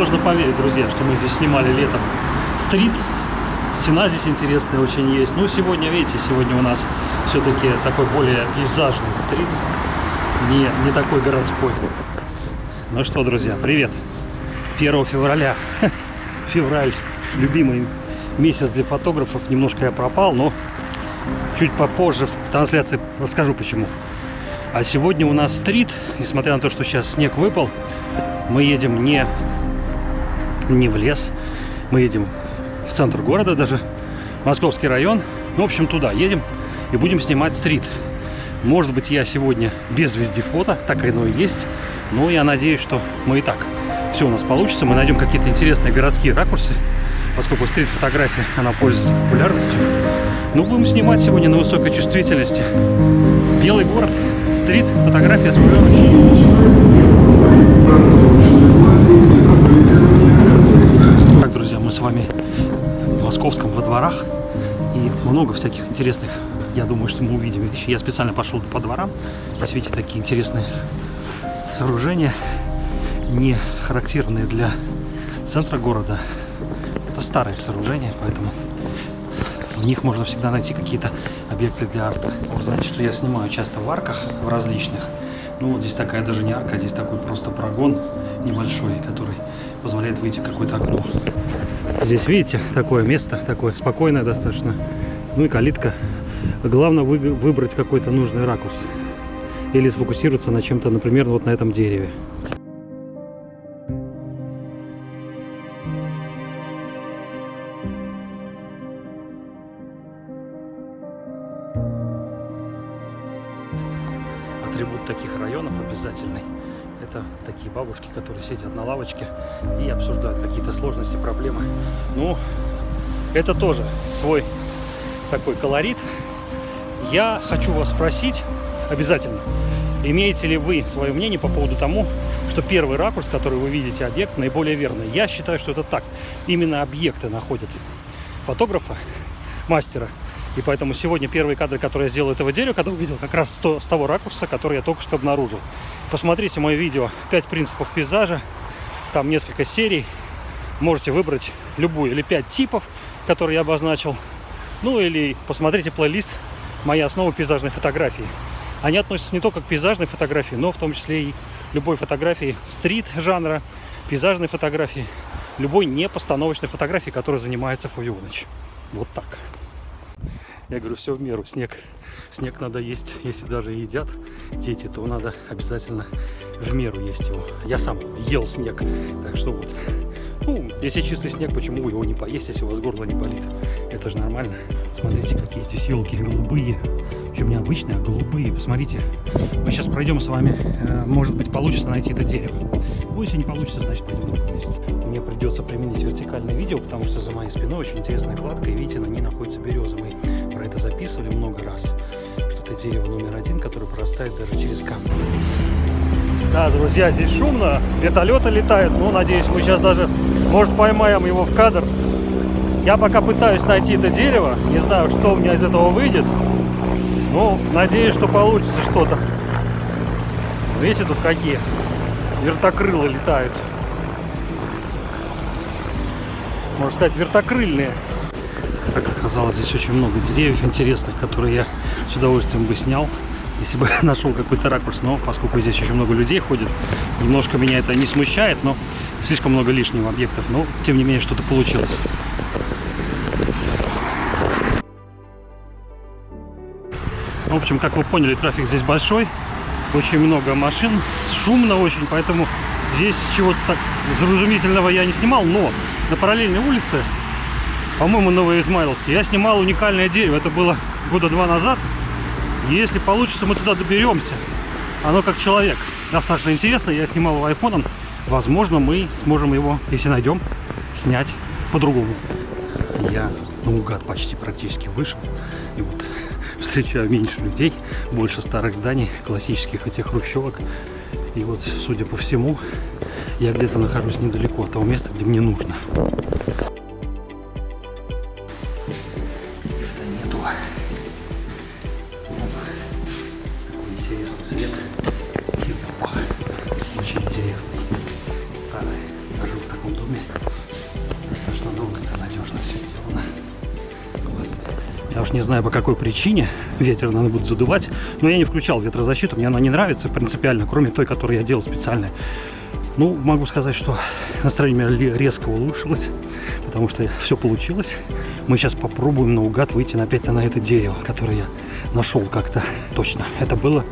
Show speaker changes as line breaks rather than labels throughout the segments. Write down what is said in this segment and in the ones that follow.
Сложно поверить, друзья, что мы здесь снимали летом стрит. Стена здесь интересная очень есть. Ну, сегодня, видите, сегодня у нас все-таки такой более пейзажный стрит. Не, не такой городской. Ну что, друзья, привет. 1 февраля. Февраль. Любимый месяц для фотографов. Немножко я пропал, но чуть попозже в трансляции расскажу почему. А сегодня у нас стрит, несмотря на то, что сейчас снег выпал, мы едем не, не в лес, мы едем в центр города даже, Московский район. Ну, в общем, туда едем и будем снимать стрит. Может быть, я сегодня без вездефота, так оно и есть. Но я надеюсь, что мы и так все у нас получится. Мы найдем какие-то интересные городские ракурсы, поскольку стрит-фотография, она пользуется популярностью. Ну, будем снимать сегодня на высокой чувствительности. Белый город, стрит, фотография с Так, дворах. И много всяких интересных, я думаю, что мы увидим вещи. Я специально пошел по дворам. Видите, такие интересные сооружения, не характерные для центра города. Это старые сооружения, поэтому в них можно всегда найти какие-то объекты для арта. Вы знаете, что я снимаю часто в арках, в различных. Ну вот здесь такая даже не арка, здесь такой просто прогон небольшой, который позволяет выйти в какое-то окно. Здесь, видите, такое место, такое спокойное достаточно. Ну и калитка. Главное вы, выбрать какой-то нужный ракурс. Или сфокусироваться на чем-то, например, вот на этом дереве. атрибут таких районов обязательный. Это такие бабушки, которые сидят на лавочке и обсуждают какие-то сложности, проблемы. Ну, это тоже свой такой колорит. Я хочу вас спросить обязательно, имеете ли вы свое мнение по поводу тому, что первый ракурс, который вы видите объект, наиболее верный. Я считаю, что это так. Именно объекты находят фотографа, мастера, и поэтому сегодня первые кадры, которые я сделал этого дерева, когда увидел как раз с того ракурса, который я только что обнаружил. Посмотрите мое видео «5 принципов пейзажа». Там несколько серий. Можете выбрать любую или 5 типов, которые я обозначил. Ну или посмотрите плейлист «Моя основа пейзажной фотографии». Они относятся не только к пейзажной фотографии, но в том числе и любой фотографии стрит жанра, пейзажной фотографии, любой непостановочной фотографии, которой занимается Фовионыч. Вот так. Я говорю, все в меру. Снег, снег надо есть. Если даже едят дети, то надо обязательно в меру есть его. Я сам ел снег. Так что вот. Ну, если чистый снег, почему его не поесть, если у вас горло не болит? Это же нормально. Смотрите, какие здесь елки голубые. Причем не обычные, а голубые. Посмотрите. Мы сейчас пройдем с вами. Э, может быть, получится найти это дерево. Ну, если не получится, значит, пойдем. Мне придется применить вертикальное видео, потому что за моей спиной очень интересная кладка. И видите, на ней находится береза. Мы про это записывали много раз. Что это дерево номер один, которое прорастает даже через камни. Да, друзья, здесь шумно, вертолеты летают, ну, надеюсь, мы сейчас даже, может, поймаем его в кадр. Я пока пытаюсь найти это дерево, не знаю, что у меня из этого выйдет, ну, надеюсь, что получится что-то. Видите, тут какие вертокрылы летают. Можно сказать, вертокрыльные. Как оказалось, здесь очень много деревьев интересных, которые я с удовольствием бы снял, если бы нашел какой-то ракурс. Но поскольку здесь очень много людей ходит, немножко меня это не смущает, но слишком много лишних объектов. Но, тем не менее, что-то получилось. В общем, как вы поняли, трафик здесь большой. Очень много машин, шумно очень, поэтому здесь чего-то так заразумительного я не снимал. Но на параллельной улице по-моему, Новоизмайловский. Я снимал уникальное дерево. Это было года два назад. Если получится, мы туда доберемся. Оно как человек. Достаточно интересно. Я снимал его айфоном. Возможно, мы сможем его, если найдем, снять по-другому. Я наугад почти практически вышел. И вот встречаю меньше людей, больше старых зданий, классических этих хрущевок. И вот, судя по всему, я где-то нахожусь недалеко от того места, где мне нужно. Не знаю по какой причине. Ветер, наверное, будет задувать. Но я не включал ветрозащиту, мне она не нравится принципиально, кроме той, которую я делал специально. Ну, могу сказать, что настроение резко улучшилось, потому что все получилось. Мы сейчас попробуем наугад выйти опять на это дерево, которое я нашел как-то точно. Это было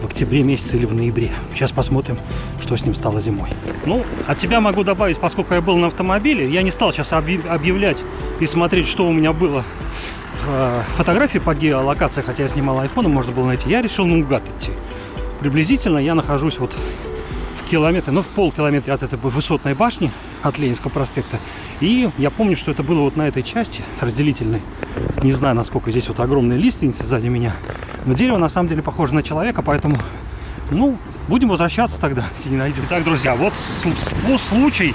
в октябре месяце или в ноябре. Сейчас посмотрим, что с ним стало зимой. Ну, от тебя могу добавить, поскольку я был на автомобиле, я не стал сейчас объявлять и смотреть, что у меня было э, фотографии по геолокации, хотя я снимал айфоном, можно было найти. Я решил наугад идти. Приблизительно я нахожусь вот в километре, ну, в полкилометра от этой высотной башни, от Ленинского проспекта. И я помню, что это было вот на этой части разделительной. Не знаю, насколько здесь вот огромные лиственницы сзади меня. Но дерево на самом деле похоже на человека, поэтому, ну, будем возвращаться тогда, если не найдем. Итак, друзья, вот случай.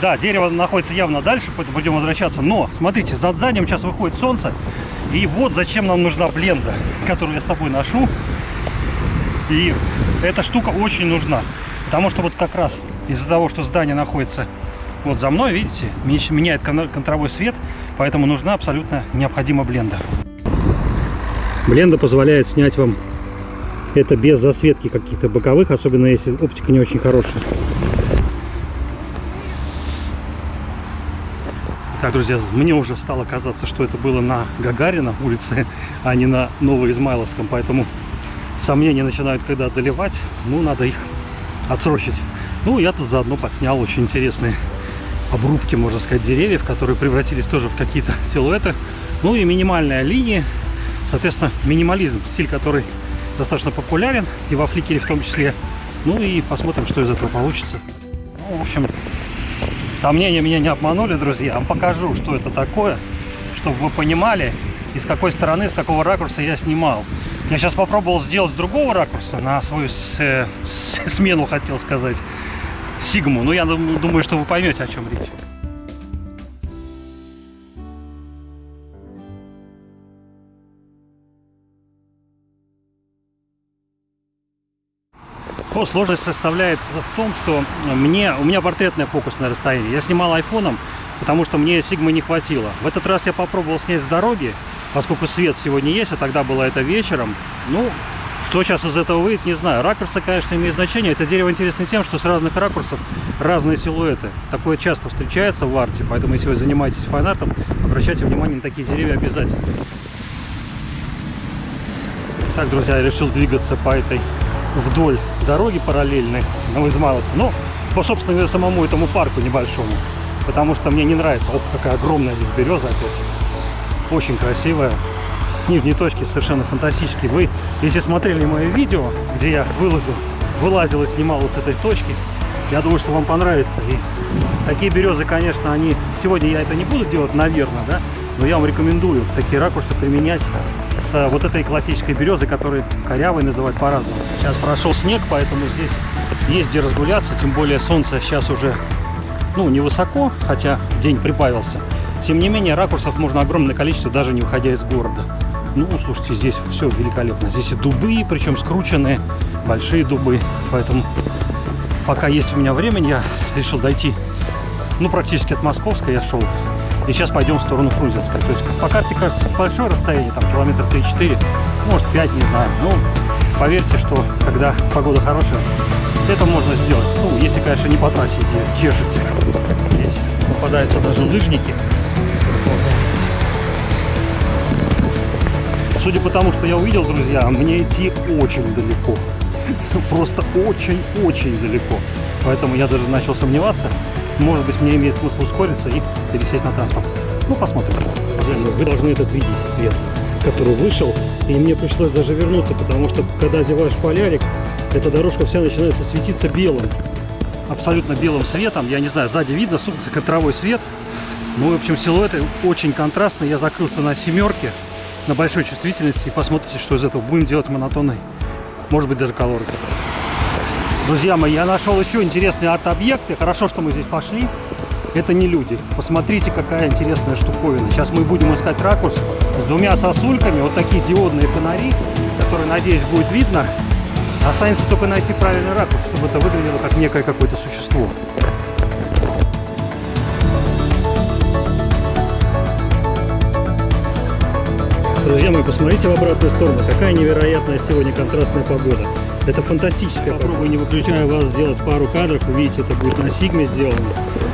Да, дерево находится явно дальше, поэтому будем возвращаться. Но, смотрите, за задним сейчас выходит солнце. И вот зачем нам нужна бленда, которую я с собой ношу. И эта штука очень нужна. Потому что вот как раз из-за того, что здание находится вот за мной, видите, меняет контровой свет, поэтому нужна абсолютно необходима бленда. Бленда позволяет снять вам это без засветки каких-то боковых, особенно если оптика не очень хорошая. Так, друзья, мне уже стало казаться, что это было на Гагарина улице, а не на Новоизмайловском, поэтому сомнения начинают когда одолевать, ну, надо их отсрочить. Ну, я тут заодно подснял очень интересные обрубки, можно сказать, деревьев, которые превратились тоже в какие-то силуэты. Ну и минимальная линия, Соответственно, минимализм, стиль, который достаточно популярен, и во фликере в том числе. Ну и посмотрим, что из этого получится. Ну, в общем, сомнения меня не обманули, друзья. Я вам покажу, что это такое, чтобы вы понимали, из какой стороны, с какого ракурса я снимал. Я сейчас попробовал сделать с другого ракурса, на свою с, э, с, смену, хотел сказать, сигму. Но я думаю, что вы поймете, о чем речь. По сложность составляет в том, что мне, у меня портретное фокусное расстояние. Я снимал айфоном, потому что мне сигмы не хватило. В этот раз я попробовал снять с дороги, поскольку свет сегодня есть, а тогда было это вечером. Ну, что сейчас из этого выйдет, не знаю. Ракурсы, конечно, имеют значение. Это дерево интересно тем, что с разных ракурсов разные силуэты. Такое часто встречается в арте, поэтому если вы занимаетесь файн-артом, обращайте внимание на такие деревья обязательно. Так, друзья, я решил двигаться по этой вдоль дороги параллельной Новоизмайловска. Ну, по, собственно самому этому парку небольшому. Потому что мне не нравится. Ох, какая огромная здесь береза опять. Очень красивая. С нижней точки совершенно фантастический. Вы, если смотрели мое видео, где я вылазил, вылазил и снимал вот с этой точки, я думаю, что вам понравится. И такие березы, конечно, они... Сегодня я это не буду делать, наверное, да? Но я вам рекомендую такие ракурсы применять с вот этой классической березы, которую корявой называют по-разному. Сейчас прошел снег, поэтому здесь есть где разгуляться, тем более солнце сейчас уже, ну, невысоко, хотя день прибавился. Тем не менее, ракурсов можно огромное количество, даже не выходя из города. Ну, слушайте, здесь все великолепно. Здесь и дубы, причем скрученные, большие дубы. Поэтому, пока есть у меня времени, я решил дойти, ну, практически от Московской я шел и сейчас пойдем в сторону Фрунзенской. То есть по карте кажется большое расстояние, там километр 3-4, может 5, не знаю. Но поверьте, что когда погода хорошая, это можно сделать. Ну, если, конечно, не по трассе чешете. Здесь попадаются даже лыжники. Судя по тому, что я увидел, друзья, мне идти очень далеко. Просто очень-очень далеко. Поэтому я даже начал сомневаться. Может быть, мне имеет смысл ускориться и пересесть на транспорт. Ну, посмотрим. Вы должны этот видеть, свет, который вышел. И мне пришлось даже вернуться, потому что, когда одеваешь полярик, эта дорожка вся начинается светиться белым. Абсолютно белым светом. Я не знаю, сзади видно, солнце, контровой свет. Ну, в общем, силуэты очень контрастные. Я закрылся на семерке, на большой чувствительности. И посмотрите, что из этого. Будем делать монотонный, может быть, даже колоры. Друзья мои, я нашел еще интересные арт-объекты. Хорошо, что мы здесь пошли. Это не люди. Посмотрите, какая интересная штуковина. Сейчас мы будем искать ракурс с двумя сосульками. Вот такие диодные фонари, которые, надеюсь, будет видно. Останется только найти правильный ракурс, чтобы это выглядело как некое какое-то существо. Друзья мои, посмотрите в обратную сторону. Какая невероятная сегодня контрастная погода. Это фантастическая. Попробую, не выключая вас, сделать пару кадров. Увидите, это будет на сигме сделано.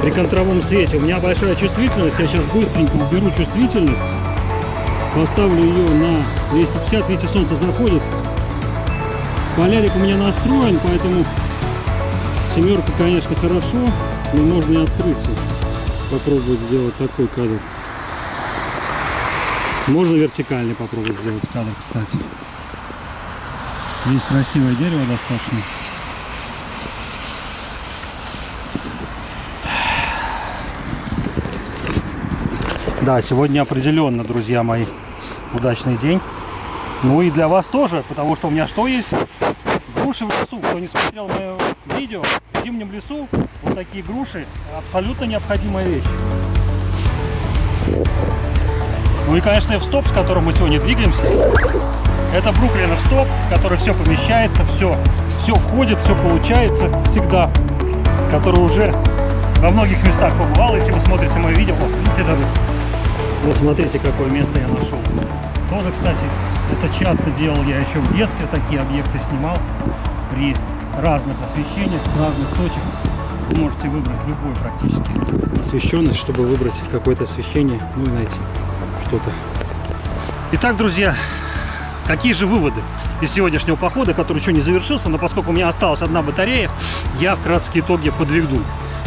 При контровом свете. У меня большая чувствительность. Я сейчас быстренько уберу чувствительность. Поставлю ее на 250. Видите, солнце заходит. Полярик у меня настроен, поэтому семерка, конечно, хорошо. Но можно и открыться. Попробовать сделать такой кадр. Можно вертикальный попробовать сделать кадр, кстати. Здесь красивое дерево достаточно. Да, сегодня определенно, друзья мои, удачный день. Ну и для вас тоже, потому что у меня что есть? Груши в лесу. Кто не смотрел мое видео, в зимнем лесу вот такие груши абсолютно необходимая вещь. Ну и, конечно, F-стоп, с которым мы сегодня двигаемся. Это Бруклинов стоп, в который все помещается, все, все входит, все получается всегда. Который уже во многих местах побывал. Если вы смотрите мое видео, вот видите даже. Вот смотрите, какое место я нашел. Тоже, кстати, это часто делал я еще в детстве. Такие объекты снимал при разных освещениях, с разных точек. Вы можете выбрать любой практически освещенность, чтобы выбрать какое-то освещение, ну и найти что-то. Итак, друзья, какие же выводы из сегодняшнего похода, который еще не завершился, но поскольку у меня осталась одна батарея, я вкратце итоги подведу.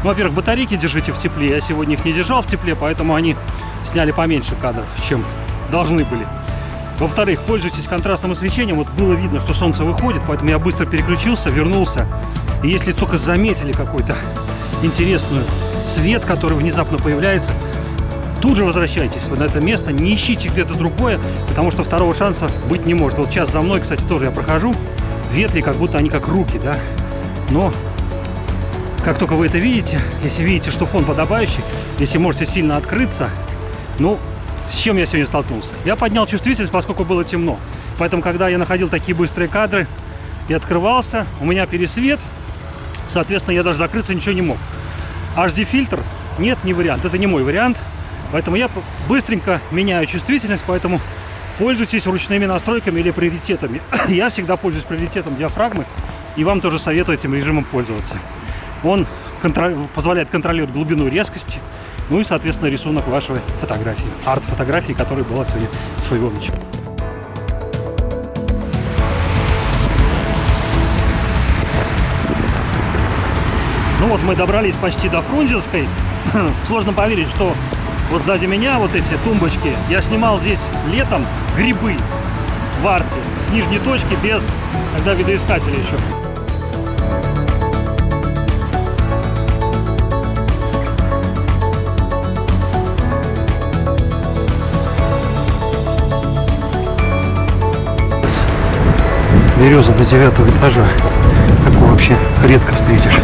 Ну, во-первых, батарейки держите в тепле. Я сегодня их не держал в тепле, поэтому они сняли поменьше кадров, чем должны были. Во-вторых, пользуйтесь контрастным освещением. Вот было видно, что солнце выходит, поэтому я быстро переключился, вернулся. И если только заметили какой-то интересный свет, который внезапно появляется, тут же возвращайтесь на это место, не ищите где-то другое, потому что второго шанса быть не может. Вот сейчас за мной, кстати, тоже я прохожу, ветви как будто они как руки, да, но как только вы это видите, если видите, что фон подобающий, если можете сильно открыться, ну, с чем я сегодня столкнулся? Я поднял чувствительность, поскольку было темно. Поэтому, когда я находил такие быстрые кадры и открывался, у меня пересвет, соответственно, я даже закрыться ничего не мог. HD-фильтр? Нет, не вариант. Это не мой вариант. Поэтому я быстренько меняю чувствительность, поэтому пользуйтесь ручными настройками или приоритетами. Я всегда пользуюсь приоритетом диафрагмы, и вам тоже советую этим режимом пользоваться. Он контроль, позволяет контролировать глубину резкости, ну и, соответственно, рисунок вашей фотографии, арт-фотографии, которая была сегодня своего начала. Ну вот мы добрались почти до Фрунзенской. Сложно поверить, что вот сзади меня вот эти тумбочки. Я снимал здесь летом грибы в арте с нижней точки без когда видоискателя еще. береза до девятого этажа. Такое вообще редко встретишь.